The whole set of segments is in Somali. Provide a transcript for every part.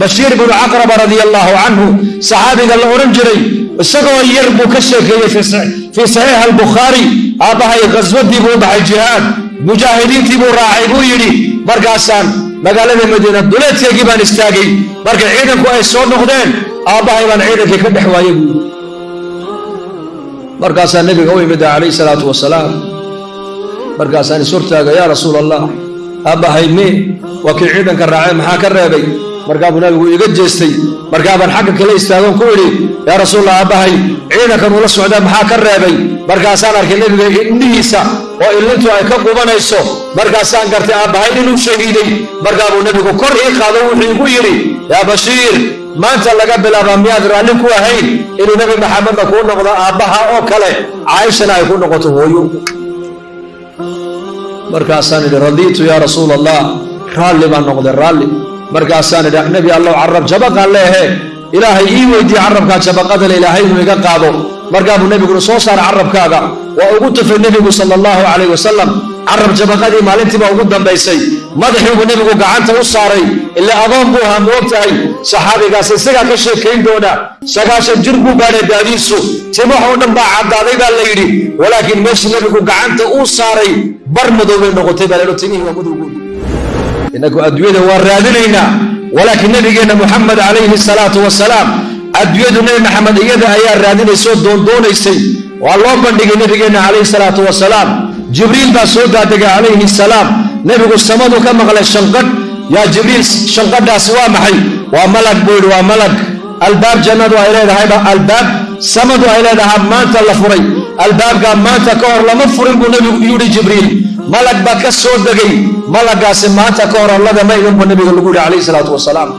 bashiir binu caqraba radia allaahu canhu saxaabiga la odhan jiray isagoo yar buu ka sheekeeyey fii saxiix albukhaari aabbahay khaswadii buu u baxay jihaad mujaahidiintii buu raacay buu yidhi markaasaan magaalada madiina duleedkeygii baan istaagay markay ciidanku ay soo noqdeen aabbahay baan ciidankii ka dhex waayey buu yidhi. Markaasaa nebiga u imida calayhi salaatu wasalaam markaasaan is hortaaga yaa rasuul allah aabbahay mee waa kii ciidanka raacay maxaa ka reebay markaa buu nabigu iga jeestay markaabaan xagga kale istaagoon ku idhi yaa rasuulallah aabbahay ciidankan ula socdaa maxaa ka reebay? Markaasaan arkay nebiga indhihiisa oo illintu ay ka qubanayso. Markaasaan gartay aabbahay inuu shahiiday. Markaa buu nebigu kor ii qaado wuxuu igu yidhi yaa bashiir maanta laga bilaabaa miyaad raalli ku ahayn inuu nebi maxamedna kuu noqdo aabbaha oo kale? Caaishana ay ku noqoto hooyo. Markaasaan idhi radiitu yaa rasuul allah raalli baan noqday raalli markaasaan idhi nebi allow carab jabaqaan leehe. Ilaahay ii weydiiye carabkaa jabaqadale ilaahay inuu iga qaado. Markaa buu nebiguna soo saara carabkaaga. Waa ugu tufay nebigu sala allahu calayh wasalam carab jabaqadii maalintiiba ugu dambaysay. Madaxiibuu nebigu gacanta u saaray. Ila adoon buu ahaa moog tahay saxaabigaas isagaa ka sheekayn doona. Sagaashan jir buu gaadhay daadiisu. Timaha oo dhan baa caddaaday baa la yidhi. Walaakiin meeshii nebigu gacanta uu saaray bar madoobay noqotay baa laydho timihii waa madowgood innagu adduunyada waa raadinaynaa. Walaakiin nebigeenna muxamed calayhi salaatu wasalaam adduunyadu nebi maxamed iyada ayaa raadinaysoo doondoonaysay waa loo bandhigay nebigeenna calayhi salaatu wasalaam jibriil baa soo daadegay calayhi salaam. Nebigu samadu ka maqlay shanqadh yaa jibriil shanqadhaasi waa maxay? Waa malag buu yidhi waa malag albaab jannadu ay leedahayba albaab. Samadu ay leedahay maanta la furay. Albaabkaa maanta ka hor lama furin buu nebigu yidhi jibriil malag baa ka soo degay. Malagaasi maanta ka hor allada ma iman buu nebiga lagu yidhi calayhi salaatu wasalaam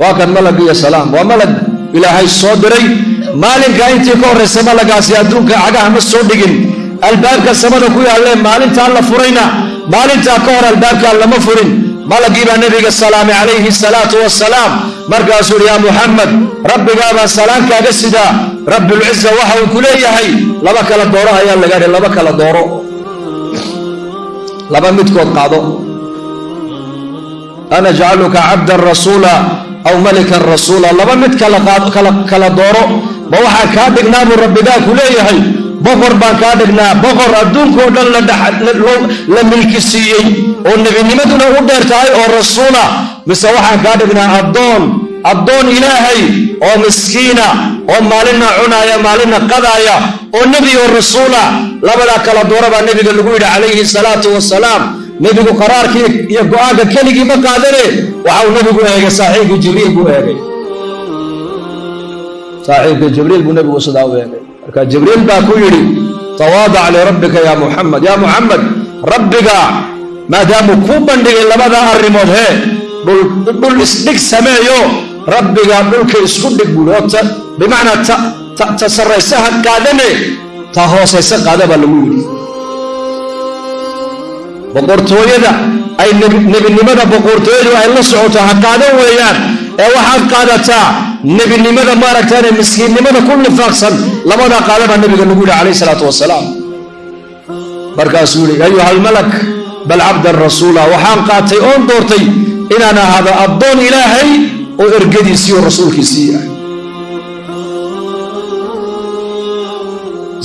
waa kan malag iyo salaam. Waa malag ilaahay soo diray. Maalinka intii ka horraysa malagaasi adduunka cagaha ma soo dhigin. Albaabka samada ku yaallee maalintaa la furayna. Maalintaa ka hor albaabkaa lama furin. Malagii baa nebiga salaamay calayhi salaatu wasalaam markaasuu yidhi yaa muxamed rabbigaabaa salaankaaga sidaa. Rabbilciza waxa uu ku leeyahay. Laba kala dooro ayaa laga dhi laba kala dooro laba midkood qaado. Ana jacaluka cabdan rasuula aw malikan rasuula. Laba mid kala dooro. Ma waxaa kaa dhignaa buu rabbigaa ku leeyahay. Boqor baan kaa dhignaa. Boqor adduunkao dhan la milki siiyey oo nebinimaduna u dheer tahay oo rasuula. Mise waxaan kaa dhignaa addoon addoon ilaahay oo miskiina oo maalinna cunaaya maalinna qadaaya oo nebi oo rasuula labadaa kala doora baa nebiga lagu yidhi calayhi salaatu wasalaam nebigu qaraarkii iyo go'aanka keligii ma qaadane waxauu nebigu eegay saaxiibkii jibriil buu eegay. Saaxiibkii jibriil buu nebigu sidaa u eegay. Marka jibriil baa ku yidhi tawaadac lirabbika yaa muxamed yaa muxamed rabbiga maadaamuu kuu bandhigay labadaa arrimood hee dhul isdhig sameeyo. Rabbiga dhulka isku dhig buui oo bimacnaa ta sarraysaha qaadane. Ta hoosaysa qaada baa lagu yidhi. Boqortooyada ay nebinimada boqortooyadu ay la socoto ha qaadan weeyaan. Ee waxaad qaadataa nebinimada maaragtaane miskiinnimada ku nifaaqsan labadaa qaada baa nebiga lagu yidhi calayhi salaatu wasalaam markaasuu yidhi ayuha almalak bal cabdan rasuula. Waxaan qaatay oon doortay inaan ahaado addoon ilaahay oo ergadiisii oo rasuulkiisii ah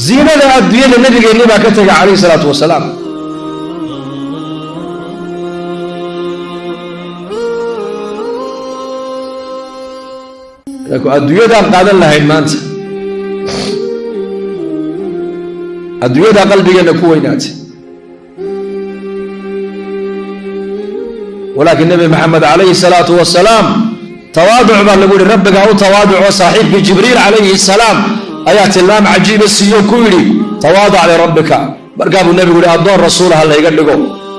ziinada adduunyada nebigeennii baa ka tegay calayhi salaatu wasalaam. Adduunyadaan qaadan lahayn maanta adduunyadaa qalbigeenna ku weynaatay walaakiin nebi maxamed calayhi salaatu wasalaam tawaaduc baa lagu yihi rabbigaa u tawaaduco saaxiibkii jibriil calayhi salaam ayaa tilmaam cajiiba siiyo ku yidhi tawaadac lirabbika markaa buu nebigu yihi addoon rasuula ha layga dhigo.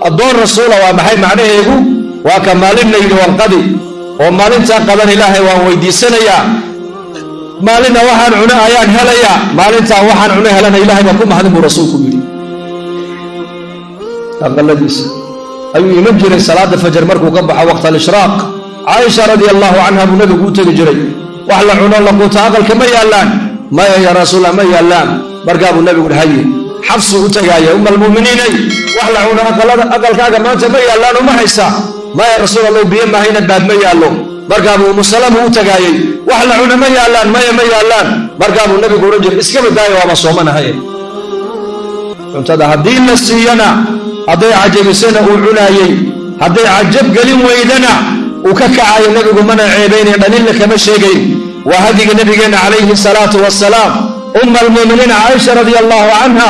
Addoon rasuula waa maxay macnaheegu? Waa ka maalin la yidhi wanqadi oo maalintaa qadan ilaahay waan weydiisanayaa. Maalinna waxaan cuno ayaan helayaa. Maalintaa waxaan cuno helana ilahay baa ku mahadin buu rasuulku yidhi ayuu iman jiray salaada fajar markuu ka baxo waqta alishraaq caaisha radia allahu canha buu nabigu u tegi jiray wax la cuno laquuta aqalka ma yaallaan. Maya ya rasuulla ma yaallaan. Markaa buu nabigu haye xabsuu u tegaaya uma almu'miniinay wax la cuno aqalkaaga maanta ma yaallaan uma haysa. Maya rasuul allow biyo mahayna baad ma yaallo. Markaabuu umusalama u tagaayey wax la cuna ma yaallaan maya ma yaallaan. Markaabuu nabigu odhan jiray iska badaayo waaba soomanahay. Cuntada haddii la siiyana hadday cajabisana uu cunaayey hadday cajab gelin weydana uu ka kacayo nebigu mana ceebaynay dhalilna kama sheegayn. Waa hadiga nabigeenna calayhi salaatu wasalaam umma almuuminiina caaisha radia allaahu canha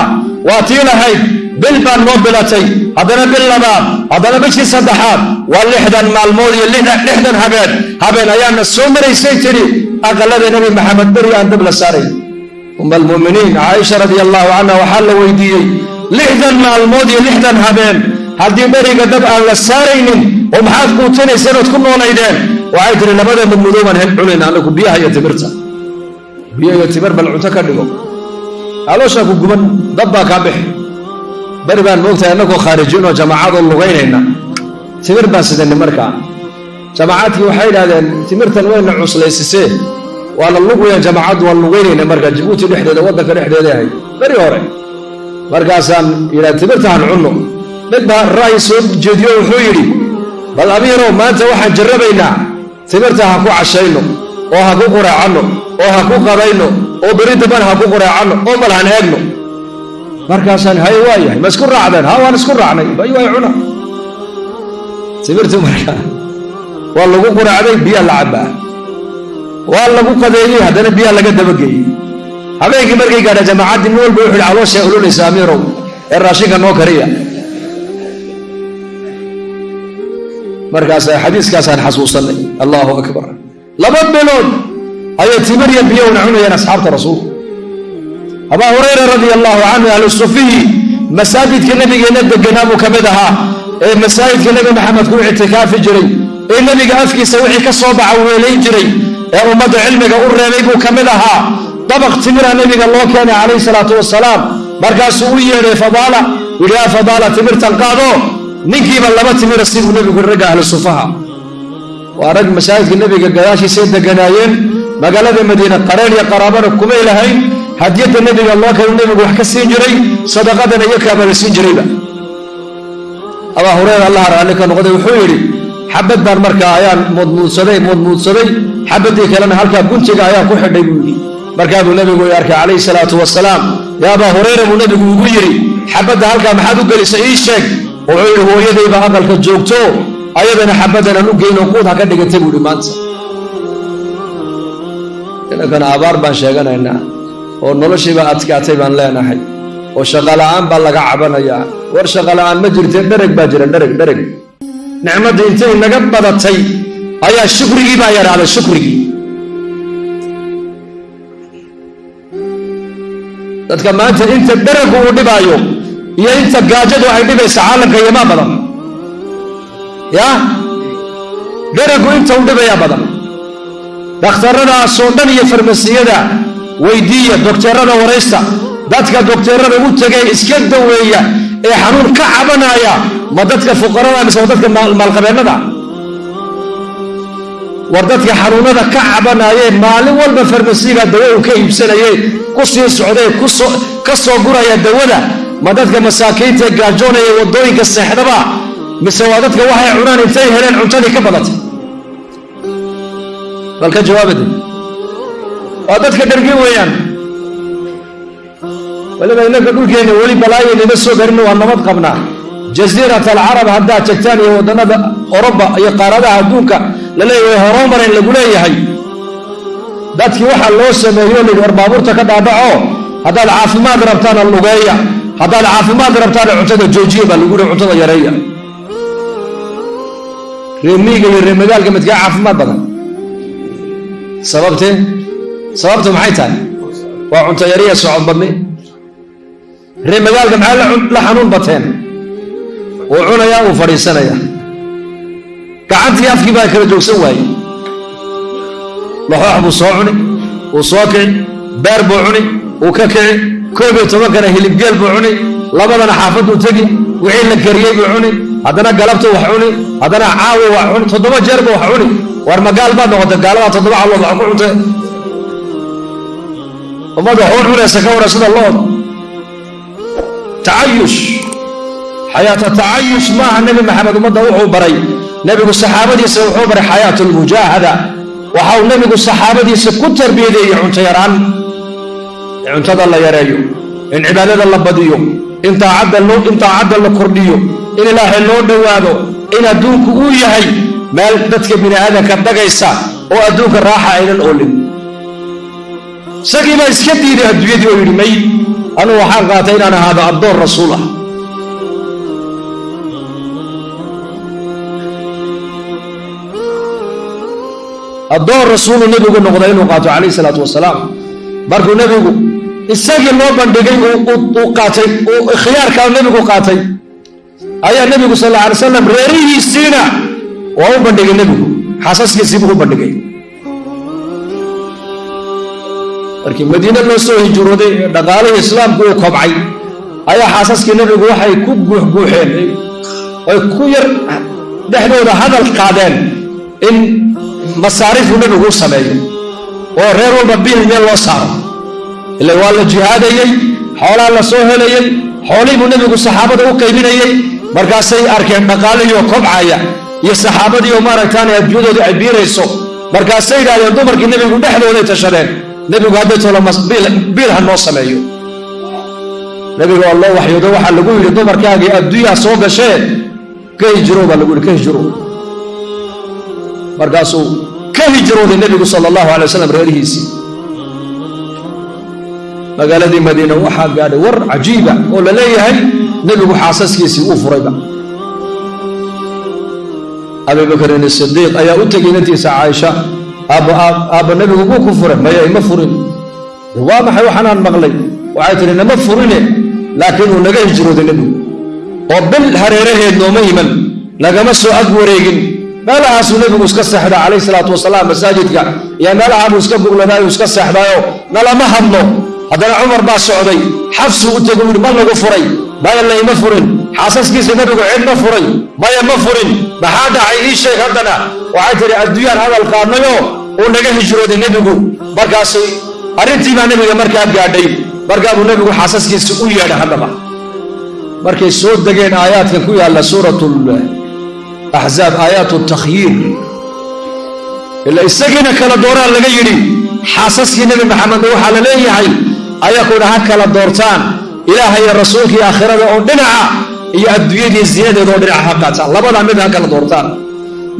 waa tii lahayd bil baan noo bilatay haddana bil labaad haddana bishii saddexaad waa lixdan maalmood iyo lixdan habeen. Habeen ayaana soo maraysay tidhi aqalada nebi maxamed beri aan dab la saaray. Umma almuuminiin caaisha radia allaahu canha waxaa la weydiiyey lixdan maalmood iyo lixdan habeen. Haddii dheriga dab aan la saaraynin oo maxaad kuutinayseen ood ku noolaydeen waxay tihi labada madmudoobaan hel cunayn anagu biyaha iyo timirta. Biyo iyo timir bal cunto ka dhigo. Calooshaa ku guban dab baa kaa bixi. Beri baan moogtahay annagoo khaarijinoo jamaacadoo lugaynayna. Timir baan sidanay markaa. Jamacaadkii waxay idhahdeen timirtan wayna cuslaysisee. Waana lugwaya jamaacaddu waan lugaynayna markaa. Jabuuti dhexdeeda waddanka dhexdeeda ahayd beri hore markaasaan yidhaha timirtahan cunno. Mid baa ra'yi soo jeediyo wuxuu yidhi bal amiirow maanta waxaan jarrabaynaa. Timirta ha ku cashayno oo ha ku quraacanno oo ha ku qabayno oo beri damban ha ku quraacanno oo bal han eegno. Markaasaan hay waa yahay ma isku raacdeen ha waan isku raacnay. Bay waay cuna. Timirtu markaa waa lagu quraacday biyaa la cabbaa. Waa lagu qadeeyey haddana biyaa laga dabageeyey habeenkii markay gaadha jamaacaddii nin walba wuxu yidhi calooshaa olonaysa amiirow ee raashinka noo kariya. Markaas xadiiskaasaan xasuusanay allahu akbar. Laba bilood ayay timir iyo biyowna cunayeen asxaabta rasuulka abaa hurayra radia allahu canhu ahlu sufihi masaajidka nebigeenna deganaa buu ka mid ahaa ee masaajidka nebi maxamed ku ictikaafi jiray ee nebiga afkiisa wixii ka soo baxa weelayn jiray ee ummadda cilmiga u reebay buu ka mid ahaa dabaq timira nebiga loo keenay calayhi salaatu wasalaam markaasuu u yeedhay fadaala. Yidhi yaa fadaala timirtan qaado. Ninkiiba laba timira siduu nebigu ragga ahlu sufaha. Waa rag masaajidka nebiga gadaashiisay deganaayeen. Magaalada madiina qareen iyo qaraabana kumay lahayn hadiyadda nebiga loo keenu nebigu wax ka siin jiray sadaqadana iyo kaabala siin jirayba. Abaa hureyra allaha raalli ka noqday. Wuxuu yidhi xabad baan markaa ayaan muudmuudsaday muudmuudsaday xabaddii kalena halkaa guntiga ayaan ku xidhay buu yidhi markaa buu nebigu i arkay calayhi salaatu wasalaam yaa abaa hureyra buu nebigu ugu yidhi xabadda halkaa maxaad u gelisay? Ii sheeg. Wuxuu yidhi hooyadayba aqalka joogto ayadana xabaddanaan u geynoo quud ha ka dhigantay buu yidhi maanta. Inankana abaar baan sheeganaynaa oo noloshiiba adkaatay baan leenahay oo shaqola'aan baa laga cabanayaa. War shaqola'aan ma jirtee dhereg baa jira dhereg dhereg nicmaddii intay naga badatay ayaa shukrigii baa yaraaday shukrigii dadka maanta inta dheregu uu dhibaayo iyo inta gaajadu ay dhibaysa caalamka iyomaa badan. Ya? Dheregu inta u dhibayaa badan. Dhakhtarradaasoo dhan iyo farmasiyada weydiiya dokteerada waraysta dadka dokteerada u tegay iska daweeya ee xanuun ka cabanaya ma dadka fuqarada mise waa dadka maalqabeennada war dadka xanuunada ka cabanaaye maalin walba farmasiga dawo uu ka iibsanaye ku sii socday ka soo guraya dawada. Ma dadka masaakiinta gaajoonaya waddooyinka seexdaba? Mise waa dadka waxay cunaan intay heleen cuntadii ka badatay? Bal ka jawaabade waa dadka dhargi weeyaan. Waliba innanka dhulkeenna weli balaayaynima soo garin waa nabad qabnaa. Jasiirat alcarab haddaad tagtaan iyo waddannada oroba iyo qaaradaha adduunka la leeyahay horumarayn lagu leeyahay. Dadkii waxaa loo sameeyo layidhi war baabuurta ka dhaadhaco haddaad caafimaad rabtaana lugeeya. Haddaad caafimaad rabtaana cuntada joojiya baa lagu yihi cuntada yareeya. Reemiiga iyo reemagaalka midkaa caafimaad badan. Sababtee? Sababtu maxay tahay? Waa cunto yariya socod badni. Reemagaalka maxay la xanuun bateen? Uu cunayaa uu fadhiisanaya gacantii afkii baa kala joogsan waaye laxoox buu soo cuni uu soo kici beer buu cuni uu ka kici koob iyo tobankana hilibgeel buu cuni labadana xaafaduu tegi wixii la kariyey buu cuni haddana galabtu wax cuni haddana caawi wax cuni toddoba jeer buu wax cuni. War magaal baad noqotay gaaladaa toddoba callood wax ku cuntee ummadda waxu cunaysa ka waran sida looda tacayush. Xayaata tacayush maaha nebi maxamed ummadda wuxuu baray nebigu saxaabadiisa wuxuu baray xayaatu lmujaahada waxa uu nebigu saxaabadiisa ku tarbiyadeeyey cunto yaraan. Cuntada la yareeyo in cibaadada la badiyo in taacadda la kordhiyo in ilaahay loo dhowaado in adduunku uu yahay meel dadka bini aadamka dhagaysa oo adduunka raaxa aynan oolin. Isagii baa iska diiday adduunyadii oo yidhi may anugu waxaan qaatay inaan ahaado addoon rasuul ah addoon rasuulu nebigu noqday inuu qaato calayhi salaatu wasalaam. Markuu nebigu isagii loo bandhigay qaatay uu khiyaarkaa nebigu qaatay ayaa nebigu sal alla alay slam reerihiisiina waa u bandhigay nebigu. Xaasaskiisiibuu u bandhigay. Markii madiine loo soo hijrooday dhaqaalihii islaamku uu kobcay. Ayaa xaasaskii nebigu waxay ku guuxguuxeen ay ku yar dhexdooda hadal qaadeen in masaariifuu nebigu u sameeyo oo reer walba bil meel loo saaro. Ila waa la jihaadayey xoolaa la soo helayey xoolihii buu nebigu saxaabada u qaybinayey markaasay arkeen dhaqaalihiioo kobcaya iyo saxaabadii oo maaragtaanay adduunyadooda ay biirayso markaasay yidhahdeen dumarkii nebigu dhexdooday tashadeen nebigu hadday tolo biil ha noo sameeyo. Nebiga waa loo waxyoodo waxaa lagu yidhi dumarkaagii adduunyaa soo gashee ka hijiro baa lagu yidhi ka hijiro markaasuu ka hijrooday nebigu sala allahu alay wasalam reerihiisii magaaladii madiina waxaa gaadhay war cajiiba oo la leeyahay nebigu xaasaskiisii uu furayba. Abibakrin sidiiq ayaa u tegay inantiisa caaisha aabba nebigu buu ku furay maya ima furin. Waa maxay waxaanaan maqlay? Waxay tihi nama furine laakiin uu naga hijrooday nebigu. Oo bil hareeraheed nooma iman nagama soo ag wareegin meelahaasuu nebigu iska seexdaa calayhi salaatu wasalaam masaajidka iyo meelahaabuu iska gugladaayu iska seexdaayo nalama hadlo. Haddana cumar baa socday xafsuu u tego yidhi ma lagu furay maya layma furin xaasaskiisa nebigu cid ma furay maya ma furin. Maxaa dhacay ii sheeg haddana? Waxay tidhi adduunyaan hadal qaadnayoo uu naga hijrooday nebigu. Markaasay arrintii baa nebiga markaa gaadhay markaabuu nebigu xaasaskiisa u yeedha haddaba. Markay soo degeen aayaadkan ku yaalla suuratu axzaab aayaatu takhyiir ila isagiina kala dooraan laga yidhi xaasaskii nebi maxamedna waxaa la leeyahay ayakuna ha kala doortaan ilaaha iyo rasuulkii aakhirada oo dhinaca iyo adduunyadii zinadeeda oo dhinaca ha qaataan. Labadaa mid ha kala doortaan.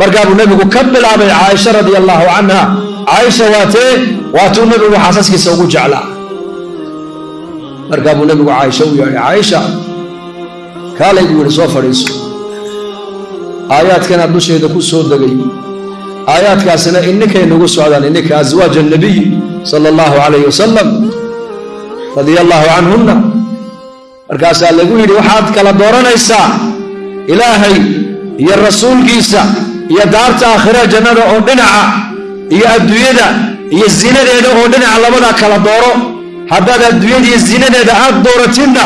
Markaabuu nebigu ka bilaabay caaisha radia allaahu canha caaisha waatee waatuu nebigu xaasaskiisa ugu jeclaa. Markaabuu nebigu caaisha u yeedhay caaisha kaalay buu yidhi soo fadhiiso aayaadkana dusheeda ku soo degay. Aayaadkaasina ininkay nagu socdaan ininka aswaaj annabiy sala allahu calayhi wasalam radia allaahu canhunna markaasaa lagu yidhi waxaad kala dooranaysaa ilaahay iyo rasuulkiisa iyo daarta aakhira jannada oo dhinaca iyo adduunyada iyo zinadeeda oo dhinaca labadaa kala dooro. Haddaad adduunyada iyo zinadeeda aad dooratidna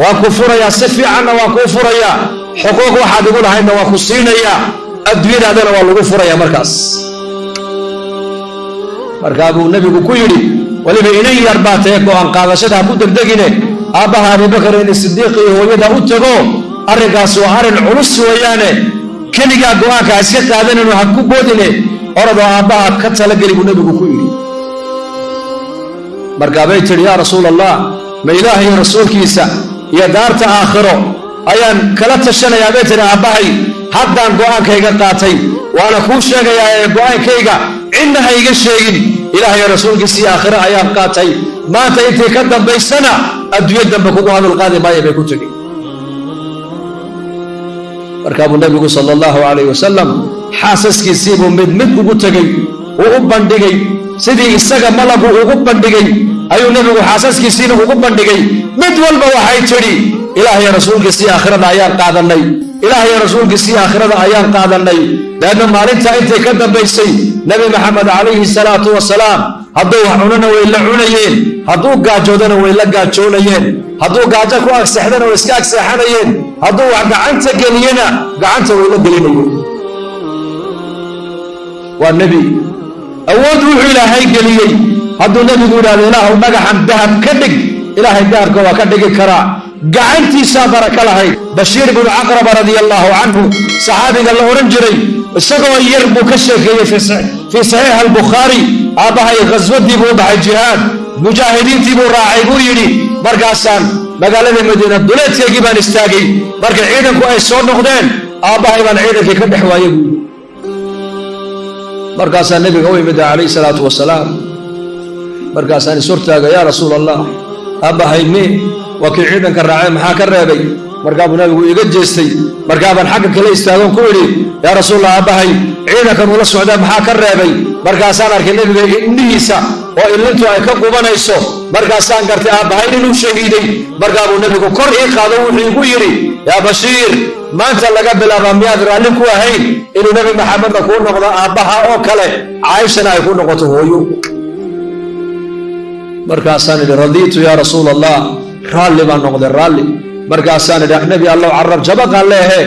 waan ku furayaa si fiicanna waan kuu furayaa xuquuq waxaad igu lahaydna waan ku siinayaa adduunyadaadana waa lagu furayaa markaas. Markaa buu nebigu ku yidhi weliba inan yar baa tae go'aan qaadashada ha ku degdegine aabbaha abubakar in sidiiq iyo hooyada u tago arrinkaas waa arrin culus weeyaane. Keligaa go'aanka iska qaadanayno ha ku boodine. Oradoo aabbaha ka talageli buu nebigu ku yidhi. Markaabay tidhi yaa rasuul allah ma ilaah iyo rasuulkiisa iyo daarta aakhiro ayaan kala tashanayaa bay tidhi aabbahay haddaan go'aankayga qaatay waana kuu sheegayaa ee go'aankayga cidna ha iga sheegin. Ilaah iyo rasuulkiisii aakhiro ayaan qaatay. Maanta intii ka dambaysana adduunyo dambe kugu hadal qaadi maayo bay ku tegi markaabuu nebigu sala allahu calayh wasalam xaasaskiisiibuu mid mid ugu tegey uu u bandhigay. Sidii isaga malagu ugu bandhigay ayuu nebigu xaasaskiisiina ugu bandhigay. Mid walba waxay tidhi ilaah iyo rasuulkiisii aakhirada ayaan qaadannay. Ilaah iyo rasuulkiisii aakhirada ayaan qaadannay. Leanna maalintaa intay ka dambaysay nebi maxamed calayhi salaatu wasalaam hadduu wax cunana way la cunayeen hadduu gaajoodana way la gaajoonayeen hadduu gaajo ku agseexdana way iska agseexanayeen hadduu wax gacanta geliyena gacanta way la gelinayeen. Waa nebi awood wuxuu ilaahay geliyey. Hadduu nebigu yidhahdo ilaahu dhagaxan dahab ka dhig ilaahay dahabka waa ka dhigi karaa gacantiisaa baraka lahayd bashiir binu caqraba radia allaahu canhu saxaabiga la odhan jiray isagoo yar buu ka sheekeeyey fii saxiix albukhaari aabbahay khaswadii buu baxay jihaad mujaahidiintii buu raacay buu yidhi markaasaan magaalada madiina duleedkeygii baan istaagay markay ciidanku ay soo noqdeen aabbahay baan ciidankii ka dhex waayey buu markaasaa nebiga u imida calayhi salaatu wasalaam. Markaasaan is hortaaga yaa rasuul allah aabbahay me waa kii ciidanka raacay maxaa ka reebay? Markaa buu nabigu iga jeestay. Markaa baan xagga kale istaagoon ku idhi yaa rasuulallah aabbahay ciidankan ula socdaa maxaa ka reebay? Markaasaan arkay nebiga indhihiisa oo illintu ay ka qubanayso markaasaan gartay aabbahay inuu shahiiday. Markaa buu nebigu kor ii qaado wuxuu igu yidhi yaa bashiir maanta laga bilaabaa miyaad raalli ku ahayn inuu nebi maxamedna kuu noqdo aabbaha oo kale? Caaishana ay ku noqoto hooyo. Markaasaan idhi radiitu yaa rasuul allah raalli baan noqday raalli markaasaan idhi nebi allow carab jabaqaan leehe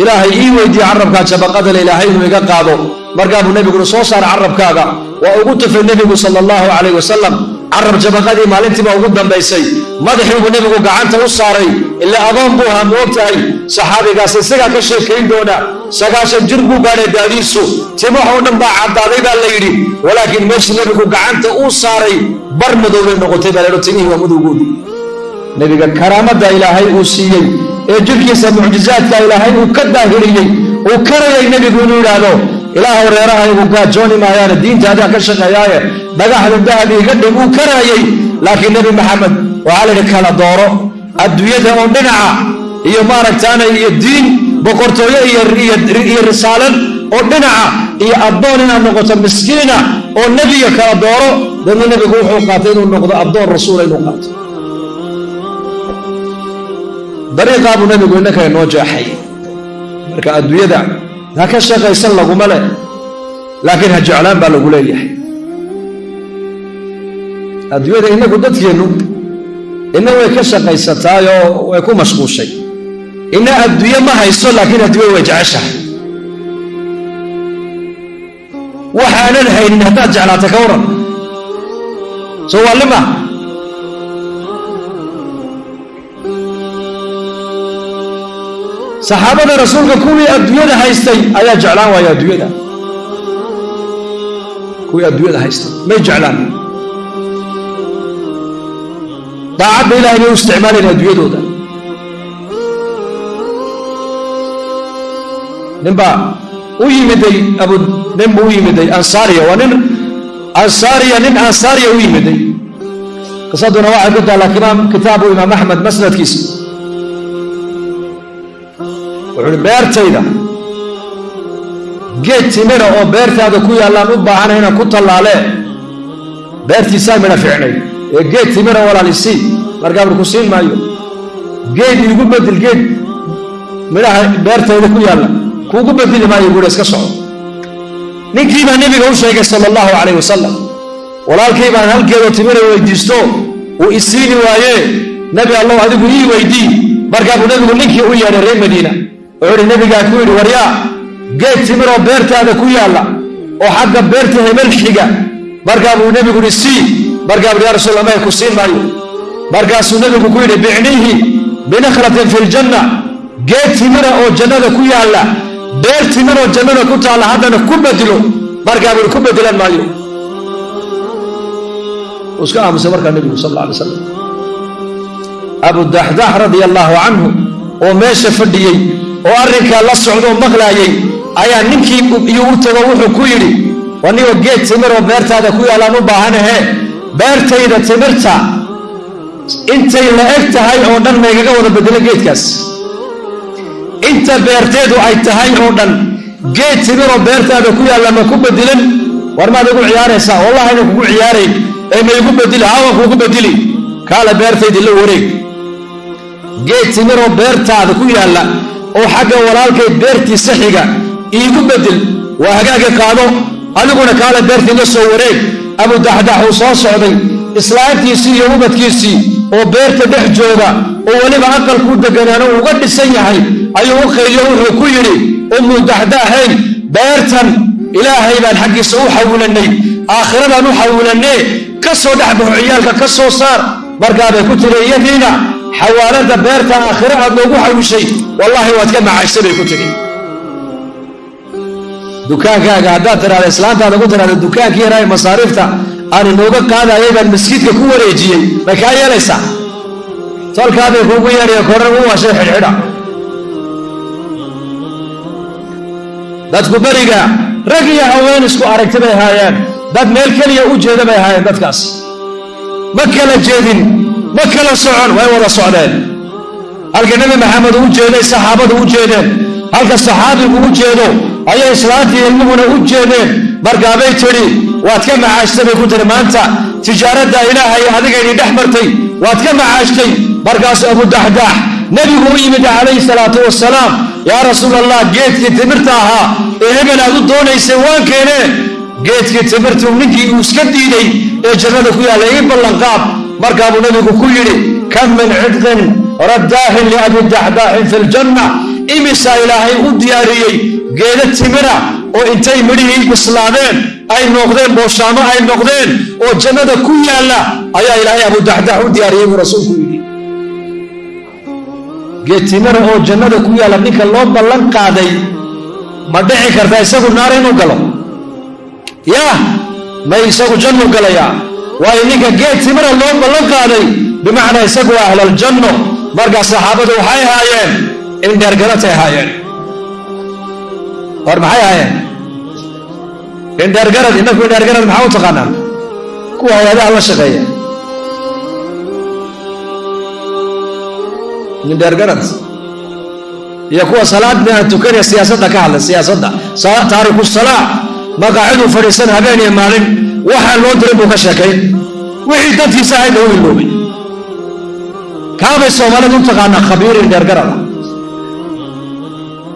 ilaahay ii weydiiye carabkaa jabaqadale ilaahay inuu iga qaado. Markaa buu nebiguna soo saaray carabkaaga. Waa ugu tufay nebigu sala allahu calayh wasalam carab jabaqadii maalintiiba ugu dambaysay. Madaxii buu nebigu gacanta u saaray. Ilaa adoon buu ahaa moog tahay. Saxaabigaas isagaa ka sheekayn doona. Sagaashan jir buu gaadhay daadiisu. Timahoo dhan baa caddaaday baa la yidhi. Walaakiin meeshii nebigu gacanta uu saaray bar madoobay noqotay baa laydho timihii waa madowgoodii nebiga karaamadda ilaahay uu siiyey ee jirkiisa mucjizaadka ilaahay uu ka daahiriyey uu karayay nebigu inuu yidhaahdo ilaahay reerahaygu gaajooni maayaane diintaadaa ka shaqeeyaaye dhagaxda dahab iga dhig uu karaayey laakiin nebi maxamed waxaa la yidhi kala dooro adduunyada oo dhinaca iyo maaragtaana iyo diin boqortooyo iyo risaalad oo dhinaca iyo addoon inaad noqoto miskiina oo nebiga kala dooro. Dadna nebigu wuxuu qaatay inuu noqdo addoon rasuula inuu qaato dariiqaa buu nebigu innaka inoo jeexay marka adduunyada ha ka shaqaysan laguma leh laakiin ha jeclaan baa lagu leeyahay. Adduunyada innagu dadkeennu inna way ka shaqaysataayoo way ku mashquushay. Inna adduunye ma hayso laakiin adduunya way jeceshahay. Waxaanan haynin haddaad jeclaata ka waran soo waa lima saxaabada rasuulka kuwii adduunyada haystay ayaa jeclaan waaya adduunyada. Kuwii adduunyada haystay may jeclaan. Daacadda ilahay bay u isticmaalayeen adduunyadooda. Ninbaa u yimiday abu nin buu u yimiday ansaariya waa nin ansaariya nin ansaariya u yimiday. Qisaduna waxay ku taallaa kitaabu imaam axmed masnadkiisa wuxuu uhi beertayda geed timira oo beertaada ku yaallaan u baahana inaan ku tallaalee beertiisaa midha ficnay ee geed timira walaalisii markaa bur ku siin maayo. Geed iigu bedel geed midhaha beertayda ku yaalla kuugu bedeli maayo buuhi iska soco. Ninkii baa nebiga u sheegay sala allahu calayh wasalam walaalkay baan halkeedoo timira weydiisto uu isiini waayee. Nebi allow adigu ii weydii markaa buu nebigu ninkii u yeedhay reer madiina wuxuu uhi nebigaa ku yidhi waryaa geed timiroo beertaada ku yaalla oo xagga beerta hebel xiga markaa buu nebigu ihi sii. Markaa buu ya rasuul amay ku siin maayo. Markaasuu nebigu ku yidhi bicniihi binakhlatin fi ljanna geed timira oo jannada ku yaalla beer timiroo jannada ku taalla haddana ku bedelo markaa buu ku bedelan maayo. Iska aamusay markaa nebigu sal alla slam abudaxdax radia allaahu canhu oo meesha fadhiyey oo arrinkaa la socdoo maqlaayay ayaa ninkii iyo u tago wuxuu ku yidhi wanigoo geed timiroo beertaada ku yaallaan u baahanahe beertayda timirta intay la eg tahay oo dhan maygaga wada bedelo geedkaas. Inta beerteedu ay tahay oo dhan geed timiroo beertaada ku yaalla ma ku bedilan war maad igu ciyaaraysaa wallahayna kugu ciyaarayn ee maygu bedili hawan kuugu bedili kaale beertaydii la wareeg. Geed timiroo beertaada ku yaalla oo xagga walaalkay beertiisa xiga iigu bedel waa hagaaga qaado adiguna kaale beertii la soo wareeg abudaxdax uu soo socday islaantiisii iyo ubadkiisii oo beerta dhex jooga oo weliba aqalkuu deganaano uga dhisan yahay ayuu u qayliyo wuxuu ku yidhi ummu daxdaxay beertan ilaahay baan xaggiisa u xawilanay aakhiradan u xawilannee ka soo dhex baxo ciyaalka ka soo saar markaabay ku tiri iyadiina xawaalada beerta aakhire aad noogu xawishay wallaahi waad ka macayshay bay ku tegi dukaankaaga haddaad tiraada islaantaada ku tiraada dukaankii yaraa masaariifta aan inooga qaadayay baan maskiidka ku wareejiyey. Bay kaa yeelaysaa tolkaabay kuugu yeedhaya koran u washay xidhxidha. Dadku beriga rag iyo haween isku aragti bay haayeen. Dad meel keliya u jeeda bay haayeen dadkaas. Ma kala jeedin ma kala socon way wada socdeen. Halka nebi maxamed u jeeday saxaabadu u jeedeen. Halka saxaabigu u jeedo ayay islaantii ilmuhuna u jeedeen. Markaabay tidhi waad ka macaashtay bay ku tiri maanta tijaaradda ilaahay adigayni dhex martay waad ka macaashtay. Markaasu abudaxdaax nebigu u yimid calayhi salaatu wasalaam yaa rasuul allah geedkii timirta ahaa ee hebel aad u doonaysay waan keene geedkii timirtuu ninkii uu iska diiday ee jannada ku yaalla ii ballanqaab markaabuu nebigu ku yidhi kam min cidqin raddaahin liabi daxdaaxin fi ljanna imisaa ilaahay u diyaariyey geeda timira oo intay midhihii bislaadeen ay noqdeen booshaamo ay noqdeen oo jannada ku yaalla ayaa ilaahay abudaxdaax u diyaariyey buu rasuulku yidhi. Geed timira oo jannada ku yaalla ninka loo ballan qaaday ma dhici karta isagu naar inuu galo? Yaa may isagu jannu galayaa waayo ninka geed timira loo ballan qaaday. Bimacnaa isagu waa ahlaljanno markaa saxaabadu waxay haayeen indheergaratay haayeen war maxay haayeen indheergarad inaku indheergarad maxaa u taqaanaan? Kuwa hay'adaha la shaqeeya. Indheergarad iyo kuwa salaadna tukanaya siyaasadda ka hadla siyaasadda. Taariku salaa maqaaciduu fadhiisan habeen iyo maalin waxaa loo diray buu ka sheekayn wixii dadkiisa ahaydna u iloobay. Kaabay soomaalidu u taqaanaa khabiir indheergarada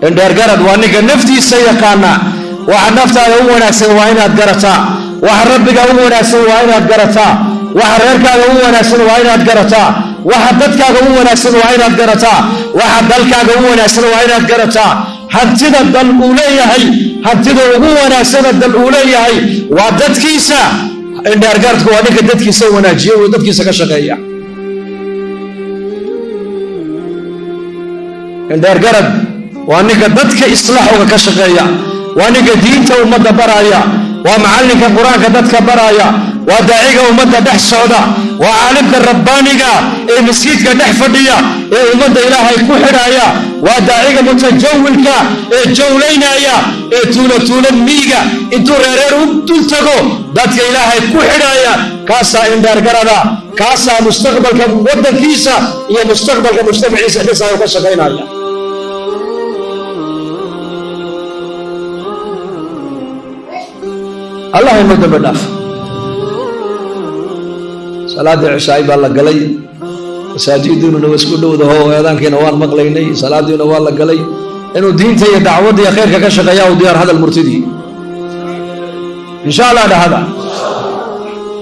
indheergarad waa ninka naftiisa yaqaana waxa naftaada u wanaagsan waa inaad garataa. Waxa rabbiga u wanaagsan waa inaad garataa. Waxa reerkaaga u wanaagsan waa inaad garataa. Waxa dadkaaga u wanaagsan waa inaad garataa. Waxa dalkaaga u wanaagsan waa inaad garataa hantida dal uu leeyahay hantida ugu wanaagsana dal uu leeyahay waa dadkiisa. Indheergaradku waa ninka dadkiisa wanaajiya oo dadkiisa ka shaqeeya. Indheergarad waa ninka dadka islaaxooga ka shaqeeya waa ninka diinta ummadda baraaya waa macallinka qur'aanka dadka baraaya waa daaciga ummadda dhex socda waa caalimka rabbaaniga ee maskiidka dhex fadhiya ee ummadda ilaahay ku xidhaaya waa daaciga mutajawilka ee jawlaynaya ee tuulo miiga intuu reereer u dul tago dadka ilaahay ku xidhaaya kaasaa indheergarada kaasaa mustaqbalka waddankiisa iyo mustaqbalka mujtamaciisa dhisaayo ka shaqaynaya. Allah inoo dambe dhaaf. Salaaddii cishaay baa la galay masaajidiinuna waa isku dhowdaho eedaankiina waan maqlaynay salaadiina waa la galay. Inuu diinta iyo dacwadda iyo khayrka ka shaqeeya u diyaar hadal murtidii insha allah dhahada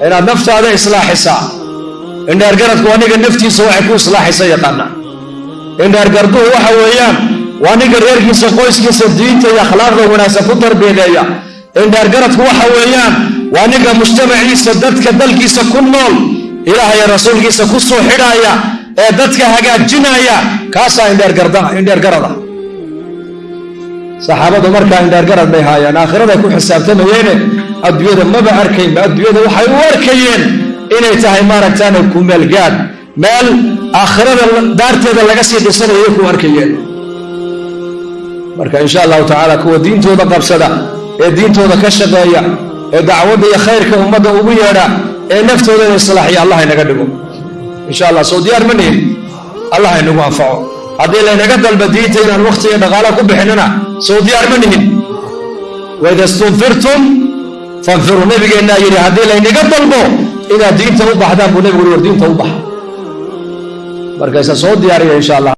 inaad naftaada islaaxisaa. Indheergaradku aniga naftiisa waxay ku islaaxisa yaqaana indheergarduhu waxa weeyaan waa ninka reerkiisa qoyskiisa diinta iyo akhlaaqda wanaagsan ku tarbiyadeeya. Indheergaradku waxa weeyaan waa ninka mujtamaciisa dadka dalkiisa ku nool ilaahay rasuulkiisa ku soo xidhaaya ee dadka hagaajinaya kaasaa indheergarada saxaabadu markaa indheergarad bay haayeen aakhiraday ku xisaabtamayeene adduunyada maba arkaynba adduunyada waxay u arkayeen inay tahay maaragtaane kumeelgaad meel aakhirada daarteeda laga sii dhisanayay ku arkayeen. Marka insha allahu tacaala kuwa diintooda qabsada ee diintooda ka shaqeeya ee dacwadda iyo khayrka ummadda ugu yeedha ee naftoodana islaaxiya allah inaga dhigo. Insha allah soo diyaar ma nihin allah inagu anfaco. Haddii laynaga dalba diinta inaan wakhti iyo dhaqaala ku bixinana soo diyaar ma nihin waida stunfirtum fanfiruu nabigeennaa yidhi haddii laynaga dalbo inaad diinta u baxdaan buu nebigu war diinta u baxa. Markaysa soo diyaariya insha allah